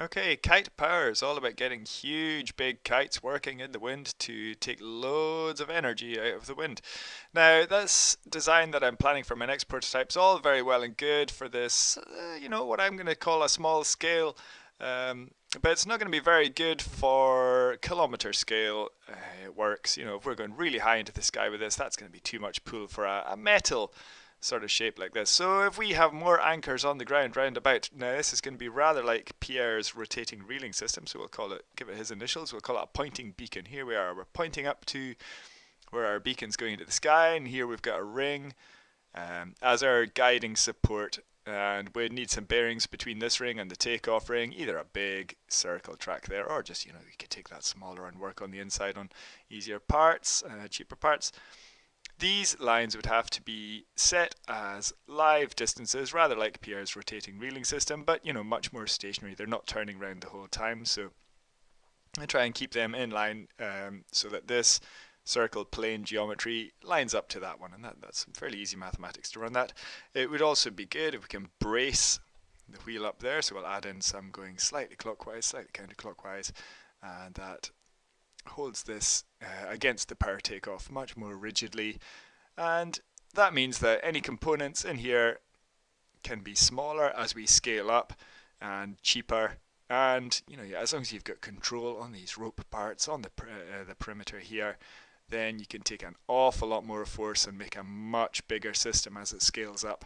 Okay, kite power is all about getting huge big kites working in the wind to take loads of energy out of the wind. Now, this design that I'm planning for my next prototype is all very well and good for this, uh, you know, what I'm going to call a small scale, um, but it's not going to be very good for kilometer scale uh, works. You know, if we're going really high into the sky with this, that's going to be too much pull for a, a metal sort of shape like this. So if we have more anchors on the ground round about, now this is going to be rather like Pierre's rotating reeling system, so we'll call it, give it his initials, we'll call it a pointing beacon. Here we are, we're pointing up to where our beacon's going into the sky, and here we've got a ring um, as our guiding support, and we need some bearings between this ring and the takeoff ring, either a big circle track there, or just, you know, we could take that smaller and work on the inside on easier parts, uh, cheaper parts. These lines would have to be set as live distances, rather like Pierre's rotating reeling system, but you know, much more stationary. They're not turning around the whole time, so I try and keep them in line um, so that this circle plane geometry lines up to that one, and that, that's fairly easy mathematics to run that. It would also be good if we can brace the wheel up there, so we'll add in some going slightly clockwise, slightly counterclockwise, and that holds this uh, against the power takeoff much more rigidly and that means that any components in here can be smaller as we scale up and cheaper and you know as long as you've got control on these rope parts on the uh, the perimeter here then you can take an awful lot more force and make a much bigger system as it scales up